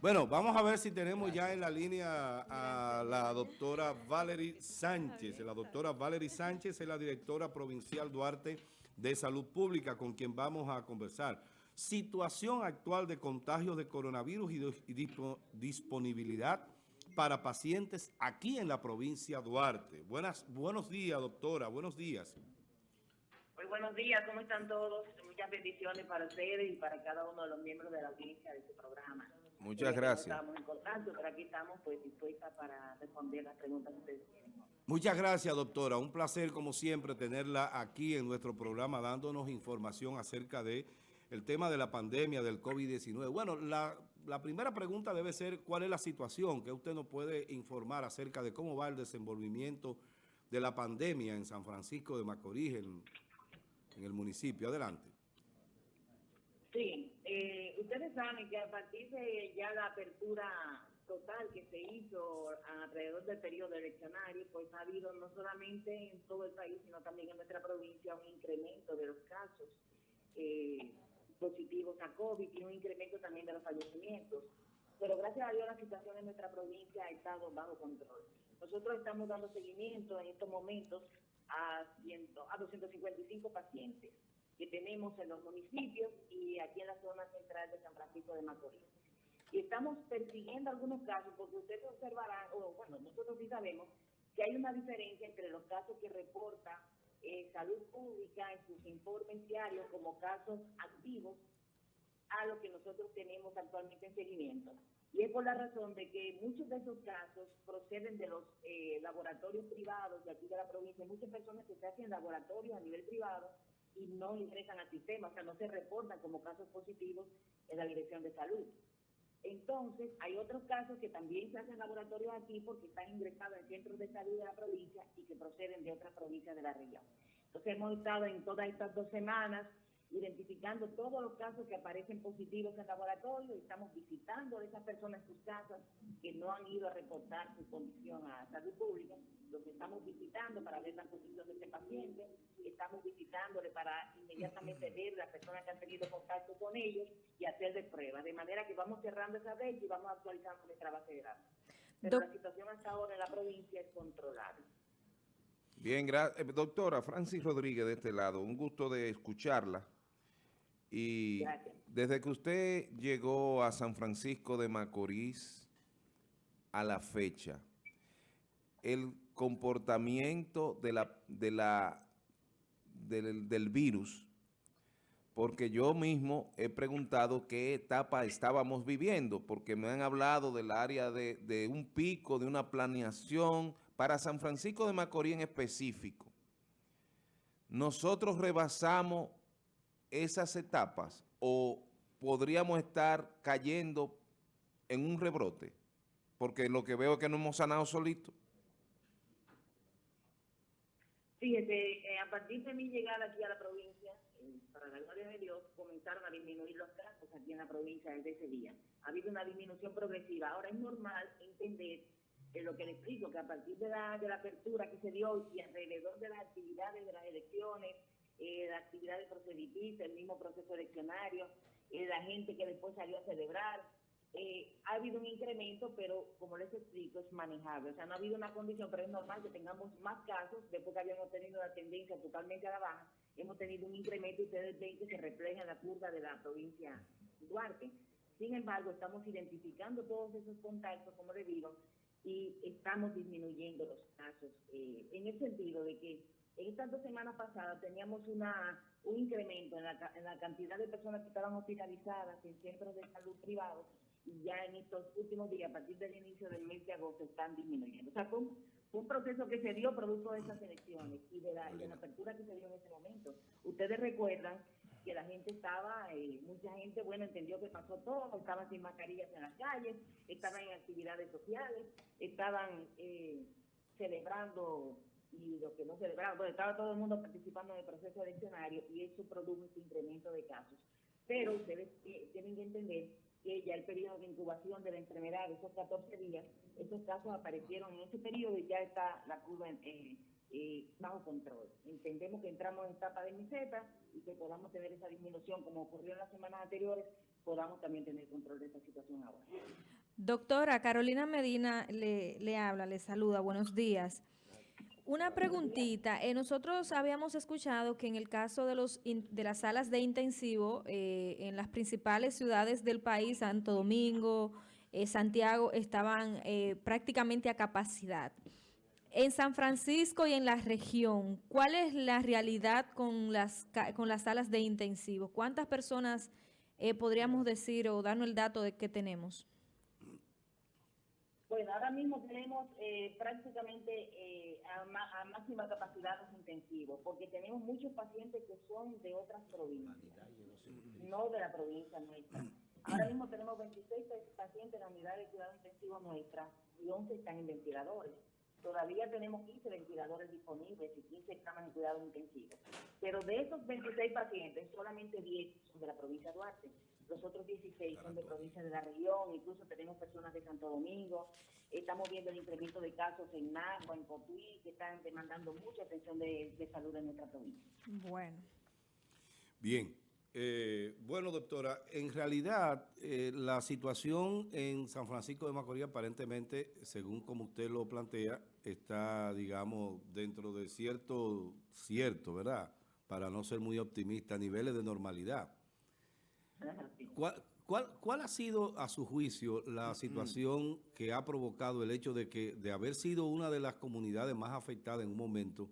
Bueno, vamos a ver si tenemos ya en la línea a la doctora Valerie Sánchez. La doctora Valerie Sánchez es la directora provincial Duarte de Salud Pública con quien vamos a conversar. Situación actual de contagios de coronavirus y, disponibilidad para pacientes aquí en la provincia Duarte. Buenas, buenos días, doctora. Buenos días. Muy buenos días, ¿cómo están todos? Muchas bendiciones para ustedes y para cada uno de los miembros de la audiencia de este programa. Muchas gracias. Estamos en contacto, pero aquí estamos pues dispuestas para responder las preguntas que ustedes tienen. Muchas gracias, doctora. Un placer, como siempre, tenerla aquí en nuestro programa dándonos información acerca de el tema de la pandemia del COVID-19. Bueno, la, la, primera pregunta debe ser cuál es la situación que usted nos puede informar acerca de cómo va el desenvolvimiento de la pandemia en San Francisco de Macorís, en, en el municipio. Adelante. Sí, eh, ustedes saben que a partir de ya la apertura total que se hizo alrededor del periodo eleccionario, pues ha habido no solamente en todo el país, sino también en nuestra provincia un incremento de los casos eh, positivos a COVID y un incremento también de los fallecimientos. Pero gracias a Dios la situación en nuestra provincia ha estado bajo control. Nosotros estamos dando seguimiento en estos momentos a, 100, a 255 pacientes que tenemos en los municipios y aquí zona central de San Francisco de Macorís. Y estamos persiguiendo algunos casos porque ustedes observarán, o bueno, nosotros sí sabemos que hay una diferencia entre los casos que reporta eh, Salud Pública en sus informes diarios como casos activos a lo que nosotros tenemos actualmente en seguimiento. Y es por la razón de que muchos de esos casos proceden de los eh, laboratorios privados de aquí de la provincia. Muchas personas que se hacen laboratorios a nivel privado y no ingresan al sistema, o sea, no se reportan como casos positivos en la Dirección de Salud. Entonces, hay otros casos que también se hacen laboratorios aquí porque están ingresados en centros de salud de la provincia y que proceden de otras provincias de la región. Entonces, hemos estado en todas estas dos semanas identificando todos los casos que aparecen positivos en laboratorio y estamos visitando a esas personas en sus casas que no han ido a reportar su condición a salud pública, los estamos visitando para ver la condición de ese paciente, estamos visitándole para inmediatamente ver las personas que han tenido contacto con ellos y hacerle pruebas, de manera que vamos cerrando esa red y vamos actualizando nuestra base de datos. Pero la situación hasta ahora en la provincia es controlable. Bien, gracias. Eh, doctora Francis Rodríguez de este lado, un gusto de escucharla. Y desde que usted llegó a San Francisco de Macorís a la fecha, el comportamiento de la, de la, del, del virus, porque yo mismo he preguntado qué etapa estábamos viviendo, porque me han hablado del área de, de un pico, de una planeación, para San Francisco de Macorís en específico. Nosotros rebasamos esas etapas o podríamos estar cayendo en un rebrote? Porque lo que veo es que no hemos sanado solito. Fíjese, eh, a partir de mi llegada aquí a la provincia, eh, para la gloria de Dios, comenzaron a disminuir los casos aquí en la provincia desde ese día. Ha habido una disminución progresiva. Ahora es normal entender eh, lo que le explico, que a partir de la, de la apertura que se dio y alrededor de las actividades de las elecciones, eh, la actividad de proselitista, el mismo proceso eleccionario, eh, la gente que después salió a celebrar. Eh, ha habido un incremento, pero como les explico, es manejable. O sea, no ha habido una condición, pero es normal que tengamos más casos. Después que habíamos tenido una tendencia totalmente a la baja, hemos tenido un incremento y ustedes ven que se refleja en la curva de la provincia Duarte. Sin embargo, estamos identificando todos esos contactos, como les digo, y estamos disminuyendo los casos eh, en el sentido de que en estas dos semanas pasadas teníamos una, un incremento en la, en la cantidad de personas que estaban hospitalizadas en centros de salud privados y ya en estos últimos días, a partir del inicio del mes de agosto, están disminuyendo. O sea, fue un, proceso que se dio producto de esas elecciones y de, la, de la apertura que se dio en ese momento. Ustedes recuerdan que la gente estaba, eh, mucha gente, bueno, entendió que pasó todo, estaban sin mascarillas en las calles, estaban en actividades sociales, estaban eh, celebrando y lo que no celebraban, pues estaba todo el mundo participando en el proceso eleccionario y eso produjo este incremento de casos. Pero ustedes tienen que entender que ya el periodo de incubación de la enfermedad, esos 14 días, esos casos aparecieron en ese periodo y ya está la curva eh, eh, bajo control. Entendemos que entramos en etapa de meseta y que podamos tener esa disminución como ocurrió en las semanas anteriores, podamos también tener control de esta situación ahora. Doctora Carolina Medina le, le habla, le saluda, buenos días. Una preguntita, eh, nosotros habíamos escuchado que en el caso de, los de las salas de intensivo eh, en las principales ciudades del país, Santo Domingo, eh, Santiago, estaban prácticamente a capacidad. En San Francisco y en la región, ¿cuál es la realidad con las, con las salas de intensivo? ¿Cuántas personas podríamos decir o darnos el dato de que tenemos? Bueno, ahora mismo tenemos eh, prácticamente eh, a, máxima capacidad los intensivos, porque tenemos muchos pacientes que son de otras provincias, no de la provincia nuestra. Ahora mismo tenemos 26 pacientes en la unidad de cuidado intensivo nuestra y 11 están en ventiladores. Todavía tenemos 15 ventiladores disponibles y 15 camas en cuidado intensivo. Pero de esos 26 pacientes, solamente 10 son de la provincia de Duarte los otros 16 son de provincias de la región, incluso tenemos personas de Santo Domingo, estamos viendo el incremento de casos en Nagua, en Cotuí, que están demandando mucha atención de, salud en nuestra provincia. Bueno. Bien. Eh, bueno, doctora, en realidad eh, la situación en San Francisco de Macorís aparentemente, según como usted lo plantea, está, digamos, dentro de cierto, cierto, ¿verdad? Para no ser muy optimista, niveles de normalidad. ¿Cuál, ha sido, a su juicio, la situación que ha provocado el hecho de que, de haber sido una de las comunidades más afectadas en un momento,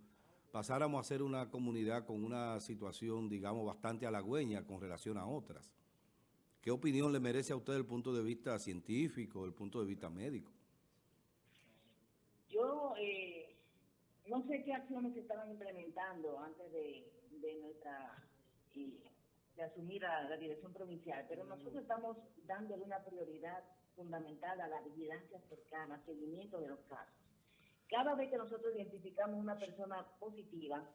pasáramos a ser una comunidad con una situación, digamos, bastante halagüeña con relación a otras? ¿Qué opinión le merece a usted desde el punto de vista científico, desde el punto de vista médico? Yo eh, no sé qué acciones se estaban implementando antes de, nuestra... Eh, de asumir a la dirección provincial, pero nosotros estamos dándole una prioridad fundamental a la vigilancia cercana, seguimiento de los casos. Cada vez que nosotros identificamos una persona positiva,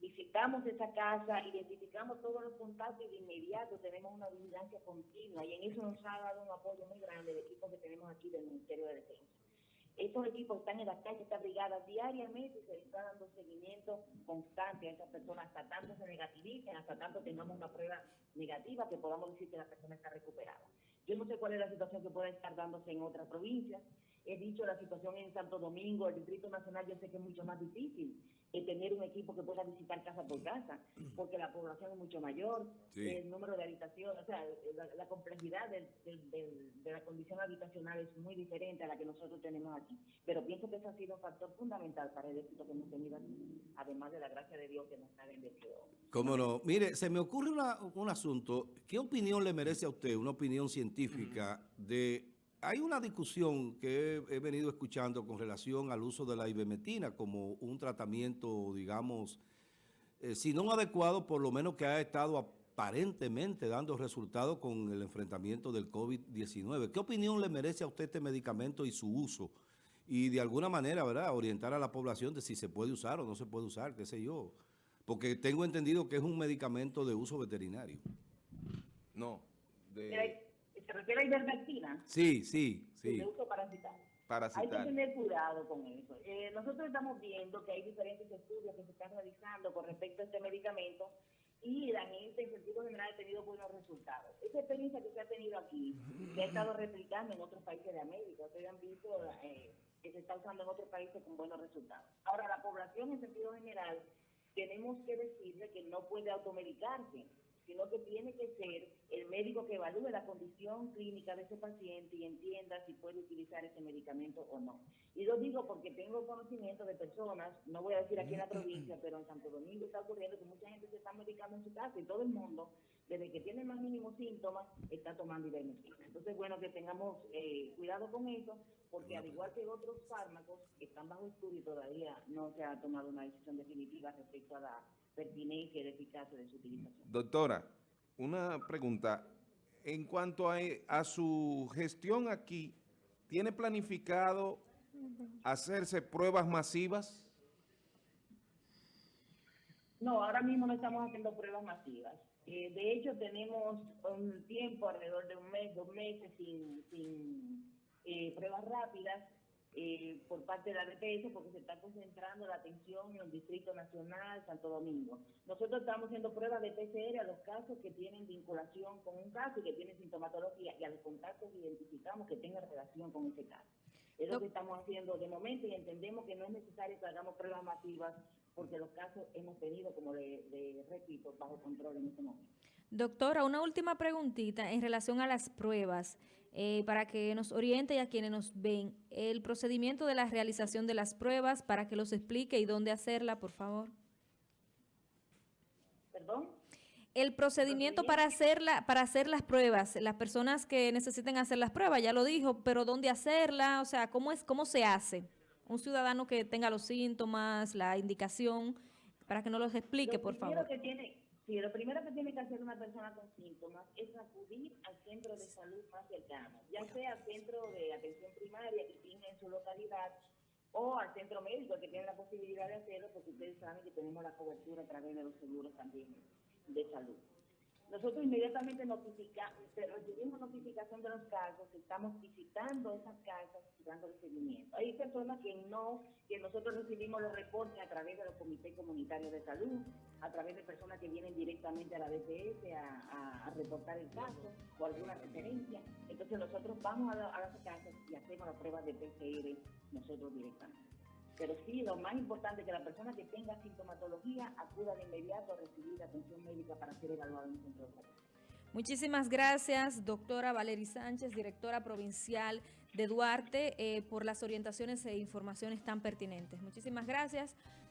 visitamos esa casa, identificamos todos los contactos y de inmediato tenemos una vigilancia continua y en eso nos ha dado un apoyo muy grande el equipo que tenemos aquí del Ministerio de Defensa. Estos equipos están en las calles, esta brigada diariamente se está dando seguimiento constante a esas personas hasta tanto se negativicen, hasta tanto tengamos una prueba negativa que podamos decir que la persona está recuperada. Yo no sé cuál es la situación que puede estar dándose en otras provincias. He dicho la situación en Santo Domingo, el Distrito Nacional, yo sé que es mucho más difícil tener un equipo que pueda visitar casa por casa, porque la población es mucho mayor, el número de habitaciones, o sea, la, complejidad de la condición habitacional es muy diferente a la que nosotros tenemos aquí. Pero pienso que eso ha sido un factor fundamental para el éxito que hemos tenido aquí, además de la gracia de Dios que nos ha bendecido. Cómo no. Mire, se me ocurre un asunto. ¿Qué opinión le merece a usted, una opinión científica, de hay una discusión que he, venido escuchando con relación al uso de la ivermectina como un tratamiento, digamos, eh, si no adecuado, por lo menos que ha estado aparentemente dando resultados con el enfrentamiento del COVID-19. ¿Qué opinión le merece a usted este medicamento y su uso? Y de alguna manera, ¿verdad?, orientar a la población de si se puede usar o no se puede usar, qué sé yo. Porque tengo entendido que es un medicamento de uso veterinario. No, de... ¿Se refiere a ivermectina? Sí, sí, sí. De uso parasitario. Hay que tener cuidado con eso. Eh, nosotros estamos viendo que hay diferentes estudios que se están realizando con respecto a este medicamento y la gente en sentido general ha tenido buenos resultados. Esa experiencia que se ha tenido aquí se ha estado replicando en otros países de América. Ustedes han visto eh, que se está usando en otros países con buenos resultados. Ahora, la población en sentido general tenemos que decirle que no puede automedicarse sino que tiene que ser el médico que evalúe la condición clínica de ese paciente y entienda si puede utilizar ese medicamento o no. Y lo digo porque tengo conocimiento de personas, no voy a decir aquí en la provincia, pero en Santo Domingo está ocurriendo que mucha gente se está medicando en su casa y todo el mundo, desde que tiene más mínimos síntomas, está tomando ivermectina. Entonces, bueno, que tengamos eh, cuidado con eso, porque al igual que otros fármacos que están bajo estudio todavía no se ha tomado una decisión definitiva respecto a la pertinencia y eficacia de su utilización. Doctora, una pregunta. En cuanto a, a su gestión aquí, ¿tiene planificado hacerse pruebas masivas? No, ahora mismo no estamos haciendo pruebas masivas. Eh, de hecho, tenemos un tiempo, alrededor de un mes, dos meses, sin, sin eh, pruebas rápidas, eh, por parte de la DPS porque se está concentrando la atención en el Distrito Nacional, Santo Domingo. Nosotros estamos haciendo pruebas de PCR a los casos que tienen vinculación con un caso y que tienen sintomatología y a los contactos que identificamos que tengan relación con ese caso. Es lo que estamos haciendo de momento y entendemos que no es necesario que hagamos pruebas masivas porque los casos hemos tenido, como le, le repito, bajo control en este momento. Doctora, una última preguntita en relación a las pruebas, eh, para que nos oriente y a quienes nos ven, el procedimiento de la realización de las pruebas, para que los explique y dónde hacerla, por favor. ¿Perdón? El procedimiento para hacerla, para hacer las pruebas, las personas que necesiten hacer las pruebas, ya lo dijo, pero dónde hacerla, o sea, cómo es, cómo se hace. Un ciudadano que tenga los síntomas, la indicación, para que nos los explique, Lo por favor. que tiene, sí, lo primero que tiene que hacer una persona con síntomas es acudir al centro de salud más cercano, ya sea al centro de atención primaria que tiene en su localidad o al centro médico que tiene la posibilidad de hacerlo, porque ustedes saben que tenemos la cobertura a través de los seguros también de salud. Nosotros inmediatamente notifica, recibimos notificación de los casos, estamos visitando esas casas y dándole seguimiento. Hay personas que no, que nosotros recibimos los reportes a través de los comités comunitarios de salud, a través de personas que vienen directamente a la DPS a, reportar el caso o alguna referencia. Entonces nosotros vamos a, a las casas y hacemos las pruebas de PCR nosotros directamente. Pero sí, lo más importante es que la persona que tenga sintomatología acuda de inmediato a recibir atención médica para ser evaluada en un centro de salud. Muchísimas gracias, doctora Valery Sánchez, directora provincial de Duarte, eh, por las orientaciones e informaciones tan pertinentes. Muchísimas gracias.